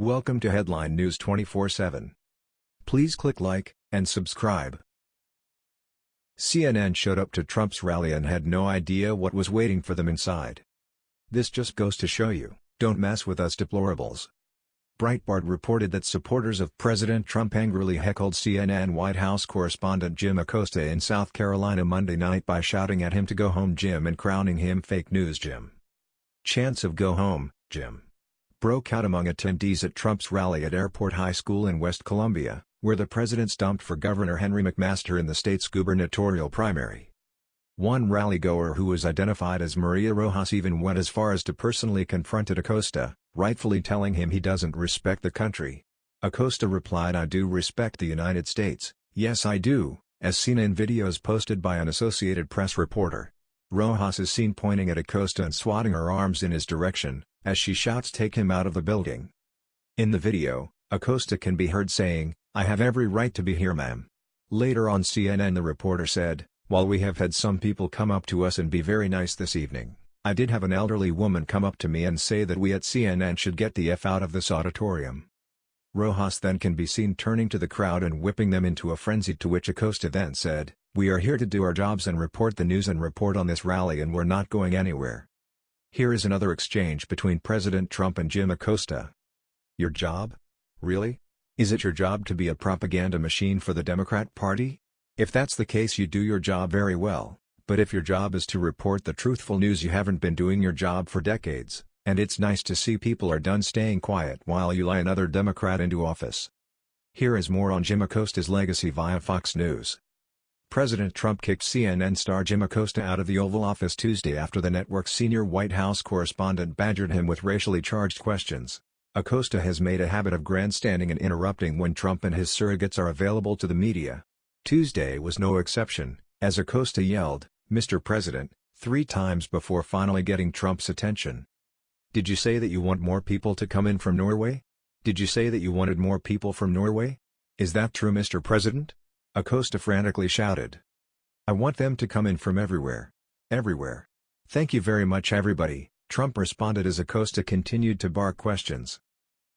Welcome to Headline News 24/7. Please click like and subscribe. CNN showed up to Trump's rally and had no idea what was waiting for them inside. This just goes to show you, don't mess with us deplorables. Breitbart reported that supporters of President Trump angrily heckled CNN White House correspondent Jim Acosta in South Carolina Monday night by shouting at him to go home Jim and crowning him fake news Jim. Chance of go home, Jim broke out among attendees at Trump's rally at Airport High School in West Columbia, where the president stumped for Governor Henry McMaster in the state's gubernatorial primary. One rally-goer who was identified as Maria Rojas even went as far as to personally confront Acosta, rightfully telling him he doesn't respect the country. Acosta replied I do respect the United States, yes I do, as seen in videos posted by an Associated Press reporter. Rojas is seen pointing at Acosta and swatting her arms in his direction, as she shouts take him out of the building. In the video, Acosta can be heard saying, I have every right to be here ma'am. Later on CNN the reporter said, while we have had some people come up to us and be very nice this evening, I did have an elderly woman come up to me and say that we at CNN should get the F out of this auditorium. Rojas then can be seen turning to the crowd and whipping them into a frenzy to which Acosta then said, We are here to do our jobs and report the news and report on this rally and we're not going anywhere. Here is another exchange between President Trump and Jim Acosta. Your job? Really? Is it your job to be a propaganda machine for the Democrat Party? If that's the case you do your job very well, but if your job is to report the truthful news you haven't been doing your job for decades, and it's nice to see people are done staying quiet while you lie another Democrat into office. Here is more on Jim Acosta's legacy via Fox News. President Trump kicked CNN star Jim Acosta out of the Oval Office Tuesday after the network's senior White House correspondent badgered him with racially charged questions. Acosta has made a habit of grandstanding and interrupting when Trump and his surrogates are available to the media. Tuesday was no exception, as Acosta yelled, Mr. President, three times before finally getting Trump's attention. Did you say that you want more people to come in from Norway? Did you say that you wanted more people from Norway? Is that true Mr. President? Acosta frantically shouted. I want them to come in from everywhere. Everywhere. Thank you very much everybody, Trump responded as Acosta continued to bark questions.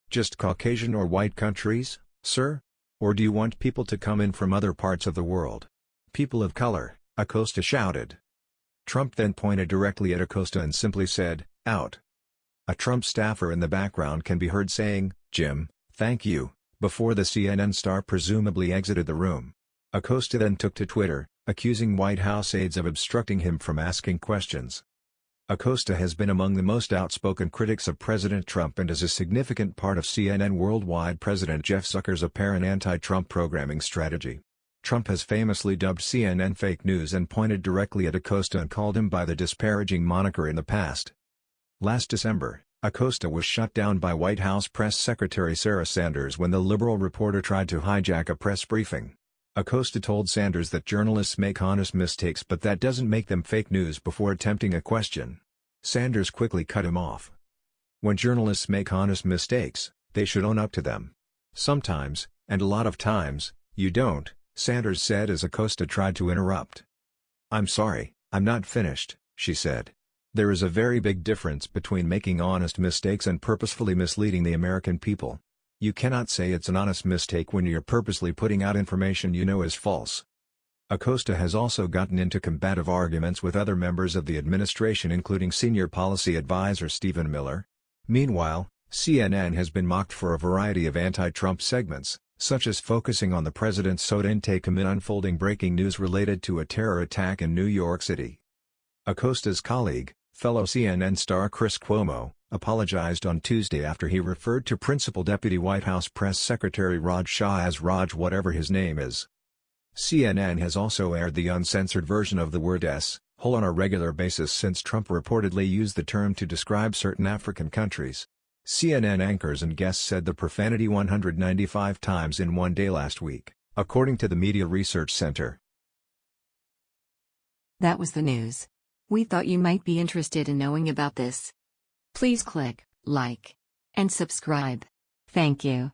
Just Caucasian or white countries, sir? Or do you want people to come in from other parts of the world? People of color, Acosta shouted. Trump then pointed directly at Acosta and simply said, out. A Trump staffer in the background can be heard saying, Jim, thank you, before the CNN star presumably exited the room. Acosta then took to Twitter, accusing White House aides of obstructing him from asking questions. Acosta has been among the most outspoken critics of President Trump and is a significant part of CNN Worldwide President Jeff Zucker's apparent anti-Trump programming strategy. Trump has famously dubbed CNN fake news and pointed directly at Acosta and called him by the disparaging moniker in the past. Last December, Acosta was shut down by White House Press Secretary Sarah Sanders when the liberal reporter tried to hijack a press briefing. Acosta told Sanders that journalists make honest mistakes but that doesn't make them fake news before attempting a question. Sanders quickly cut him off. When journalists make honest mistakes, they should own up to them. Sometimes, and a lot of times, you don't, Sanders said as Acosta tried to interrupt. I'm sorry, I'm not finished, she said. There is a very big difference between making honest mistakes and purposefully misleading the American people. You cannot say it's an honest mistake when you're purposely putting out information you know is false. Acosta has also gotten into combative arguments with other members of the administration including senior policy advisor Stephen Miller. Meanwhile, CNN has been mocked for a variety of anti-Trump segments, such as focusing on the president's soda intake amid unfolding breaking news related to a terror attack in New York City. Acosta's colleague, fellow CNN star Chris Cuomo, apologized on Tuesday after he referred to Principal Deputy White House Press Secretary Raj Shah as Raj whatever his name is. CNN has also aired the uncensored version of the word S, hole on a regular basis since Trump reportedly used the term to describe certain African countries. CNN anchors and guests said the profanity 195 times in one day last week, according to the Media Research Center. That was the news. We thought you might be interested in knowing about this. Please click like and subscribe. Thank you.